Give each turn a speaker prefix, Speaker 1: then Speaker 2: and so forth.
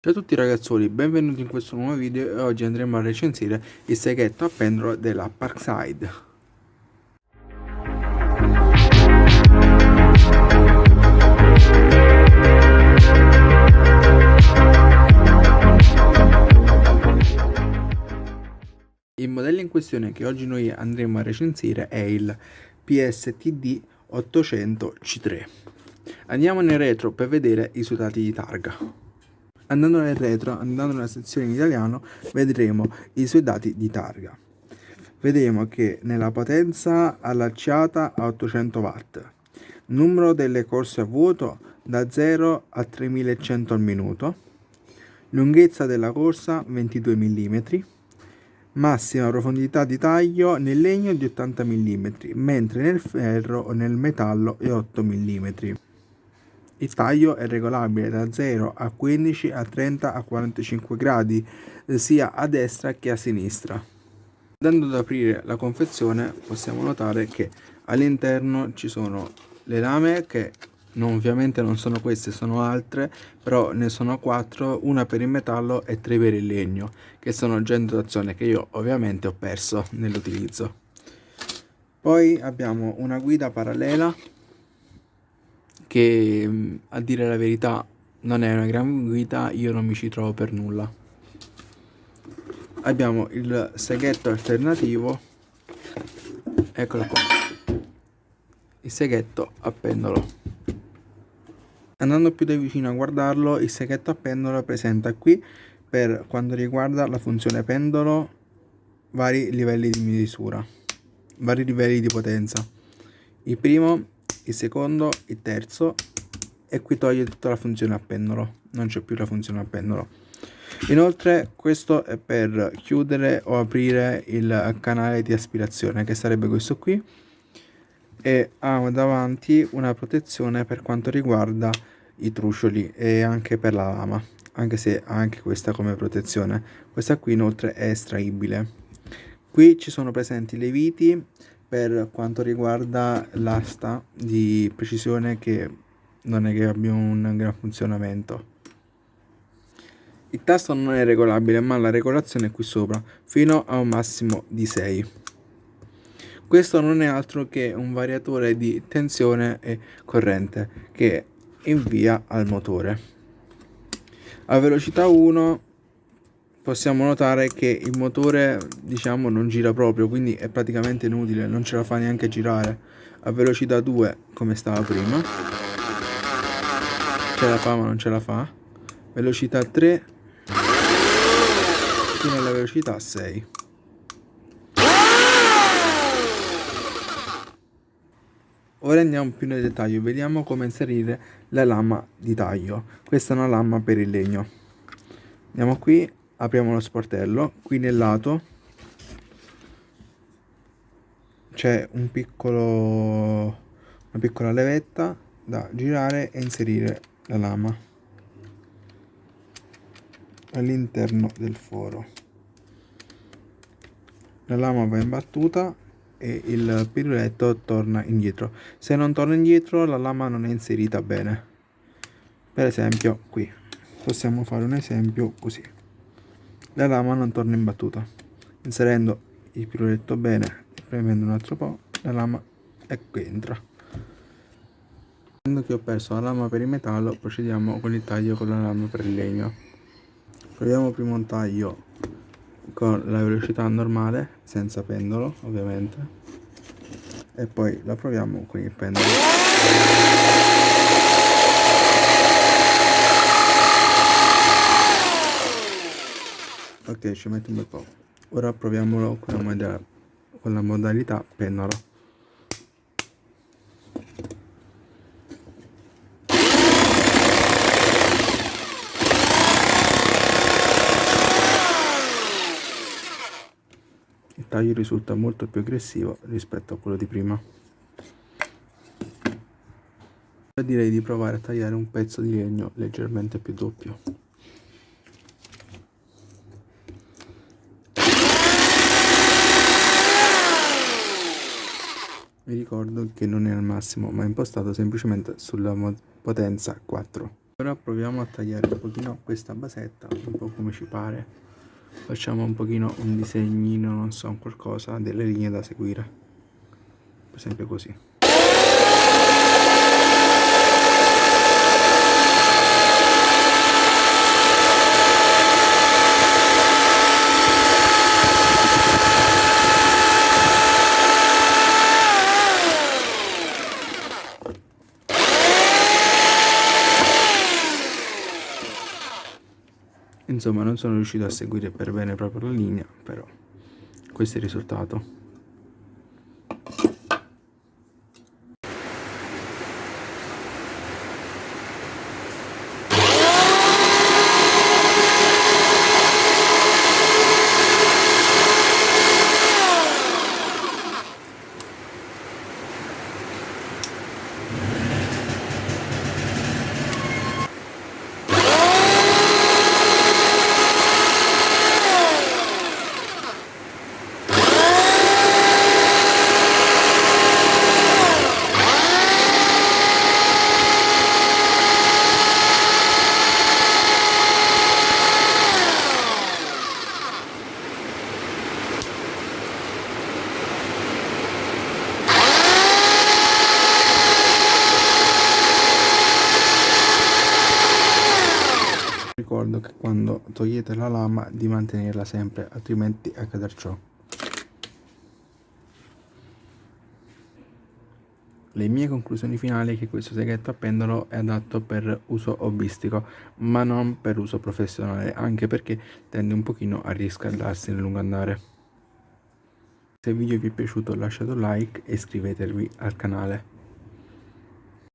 Speaker 1: Ciao a tutti ragazzuoli, benvenuti in questo nuovo video e oggi andremo a recensire il seghetto a pendolo della Parkside. Il modello in questione che oggi noi andremo a recensire è il PSTD 800 C3. Andiamo nel retro per vedere i suoi dati di targa. Andando nel retro, andando nella sezione in italiano, vedremo i suoi dati di targa. Vediamo che nella potenza allacciata a 800 watt, numero delle corse a vuoto da 0 a 3100 al minuto, lunghezza della corsa 22 mm, massima profondità di taglio nel legno di 80 mm, mentre nel ferro o nel metallo è 8 mm. Il taglio è regolabile da 0 a 15 a 30 a 45 gradi sia a destra che a sinistra. Andando ad aprire la confezione possiamo notare che all'interno ci sono le lame che non, ovviamente non sono queste, sono altre, però ne sono 4, una per il metallo e 3 per il legno, che sono già in dotazione che io ovviamente ho perso nell'utilizzo. Poi abbiamo una guida parallela che mm, a dire la verità non è una gran guida, io non mi ci trovo per nulla. Abbiamo il seghetto alternativo, eccolo qua, il seghetto a pendolo. Andando più da vicino a guardarlo, il seghetto a pendolo presenta qui, per quanto riguarda la funzione pendolo, vari livelli di misura, vari livelli di potenza. Il primo il secondo, il terzo e qui toglie tutta la funzione a pendolo, non c'è più la funzione a pendolo. Inoltre questo è per chiudere o aprire il canale di aspirazione che sarebbe questo qui. E ha davanti una protezione per quanto riguarda i trucioli e anche per la lama anche se ha anche questa come protezione. Questa qui inoltre è estraibile. Qui ci sono presenti le viti per quanto riguarda l'asta di precisione che non è che abbia un gran funzionamento. Il tasto non è regolabile ma la regolazione è qui sopra fino a un massimo di 6. Questo non è altro che un variatore di tensione e corrente che invia al motore. A velocità 1 possiamo notare che il motore diciamo non gira proprio quindi è praticamente inutile non ce la fa neanche girare. A velocità 2 come stava prima. Ce la fa ma non ce la fa. Velocità 3 fino alla velocità 6 Ora andiamo più nel dettaglio, vediamo come inserire la lama di taglio. Questa è una lama per il legno. Andiamo qui, apriamo lo sportello. Qui nel lato c'è un piccolo una piccola levetta da girare e inserire la lama all'interno del foro. La lama va imbattuta e il piruletto torna indietro. Se non torna indietro la lama non è inserita bene. Per esempio qui. Possiamo fare un esempio così la lama non torna in battuta. Inserendo il piruletto bene premendo un altro po', la lama ecco entra. Che ho perso la lama per il metallo, procediamo con il taglio con la lama per il legno. Proviamo prima un taglio con la velocità normale, senza pendolo ovviamente, e poi la proviamo con il pendolo. Ok ci metto un bel po' ora proviamolo con la, modalità, con la modalità pennola il taglio risulta molto più aggressivo rispetto a quello di prima. Direi di provare a tagliare un pezzo di legno leggermente più doppio vi ricordo che non è al massimo ma è impostato semplicemente sulla potenza 4 ora proviamo a tagliare un pochino questa basetta un po' come ci pare. Facciamo un pochino un disegnino non so qualcosa delle linee da seguire. Per esempio così insomma non sono riuscito a seguire per bene proprio la linea però questo è il risultato ricordo che quando togliete la lama di mantenerla sempre altrimenti accadrà ciò Le mie conclusioni finali è che questo seghetto a pendolo è adatto per uso hobbistico, ma non per uso professionale, anche perché tende un pochino a riscaldarsi nel lungo andare. Se il video vi è piaciuto lasciate un like e iscrivetevi al canale.